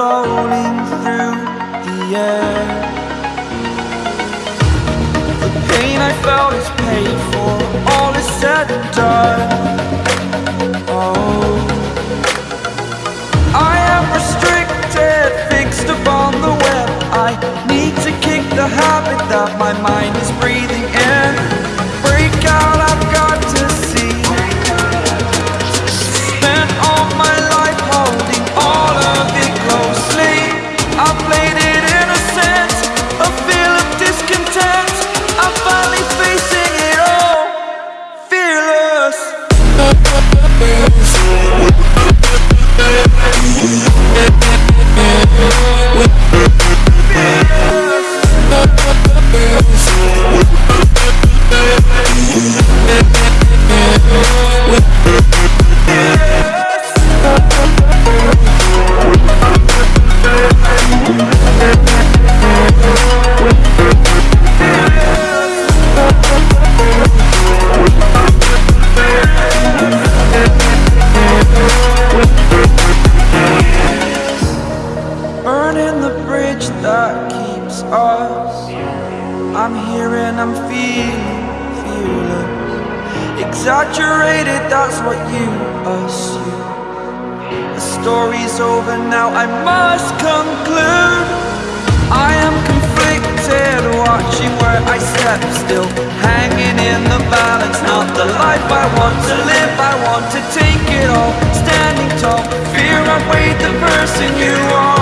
floating through the air. The pain I felt is paid for All is said and done. Oh. I am restricted, fixed upon the web. I need to kick the habit that my mind is breathing in the balance, not the life I want to live. I want to take it all, standing tall. Fear I the person you are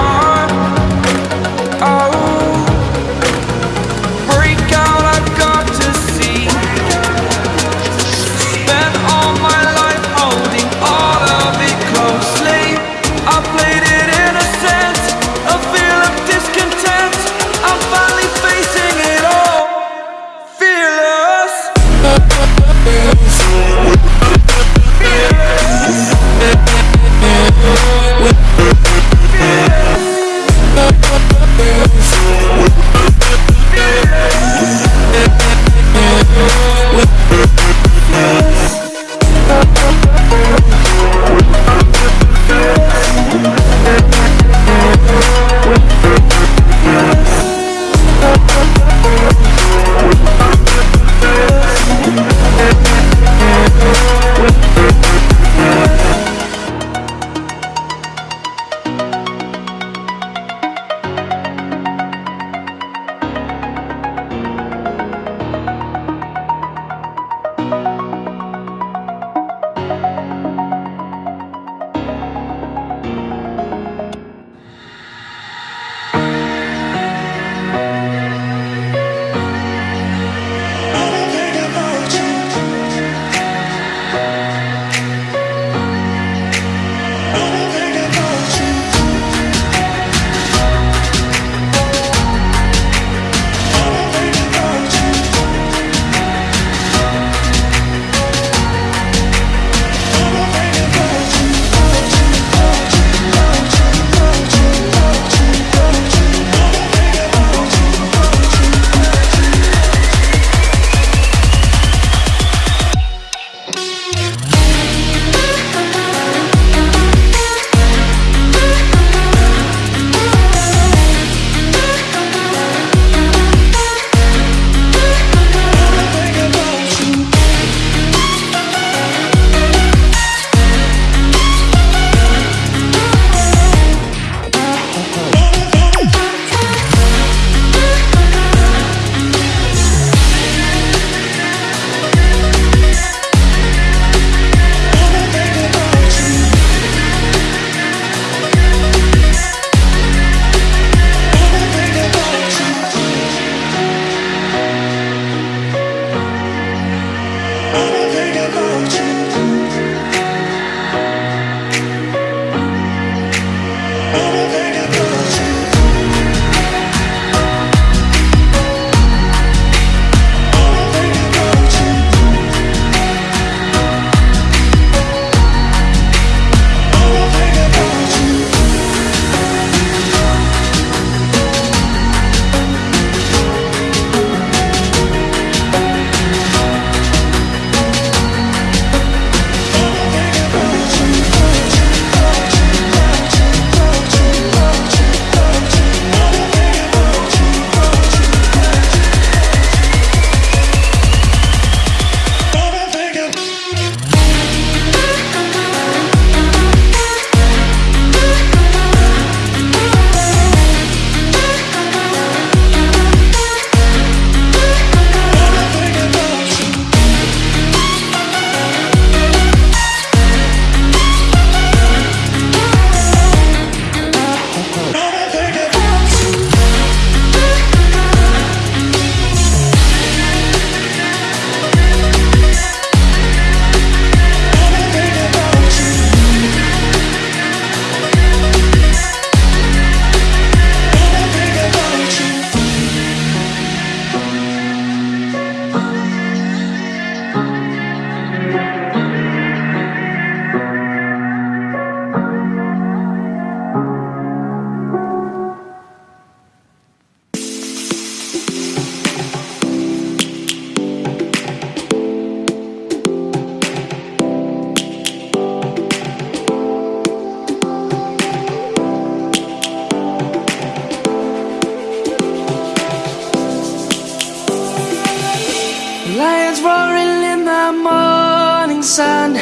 sun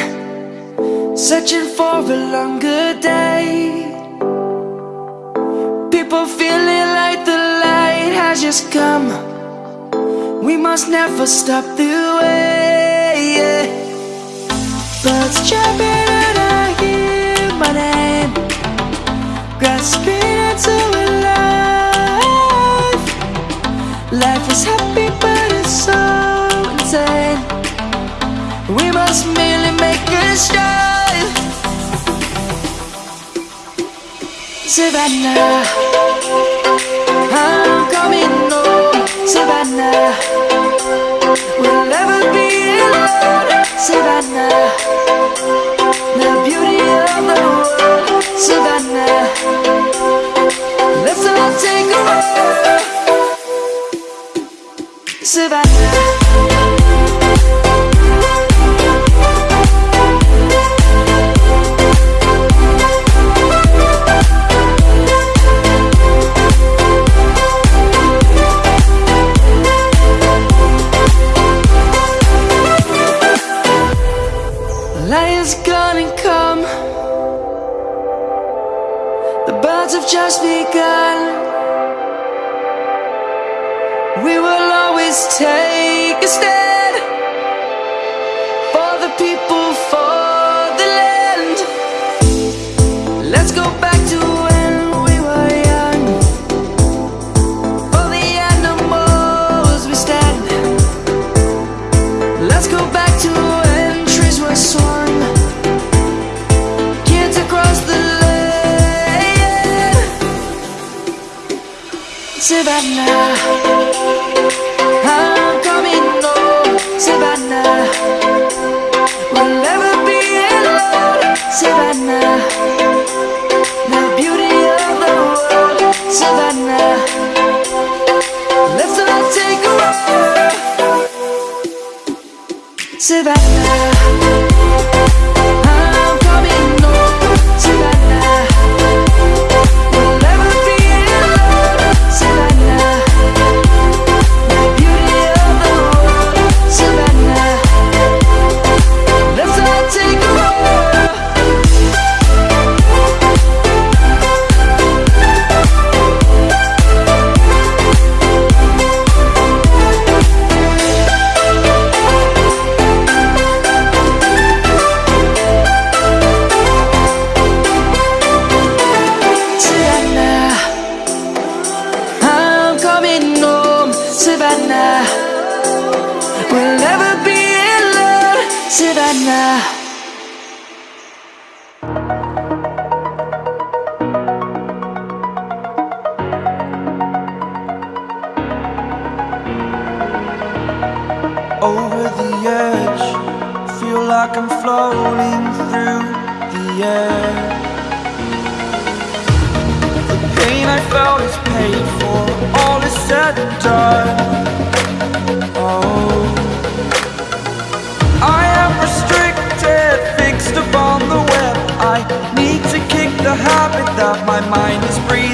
Searching for a longer day. People feeling like the light has just come. We must never stop the way Birds chirping and I hear my name Grasping into life. Life is happy but it's so insane. We must make start Savannah I'm coming home. Savannah We'll never be alone. Savannah The beauty of the world. Savannah Let's all take a walk. Savannah Birds have just begun. We will always take a stand Savannah. I'm coming home Savannah. We'll never be alone Savannah. The beauty of the world Savannah. Let's all take a walk Savannah Over the edge Feel like I'm floating through the air. The pain I felt is paid for All is said and done mind is breathing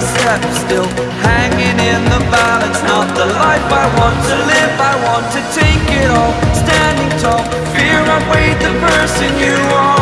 step still Hanging in the balance, not the life I want to live I want to take it all, standing tall Fear outweighed the person you are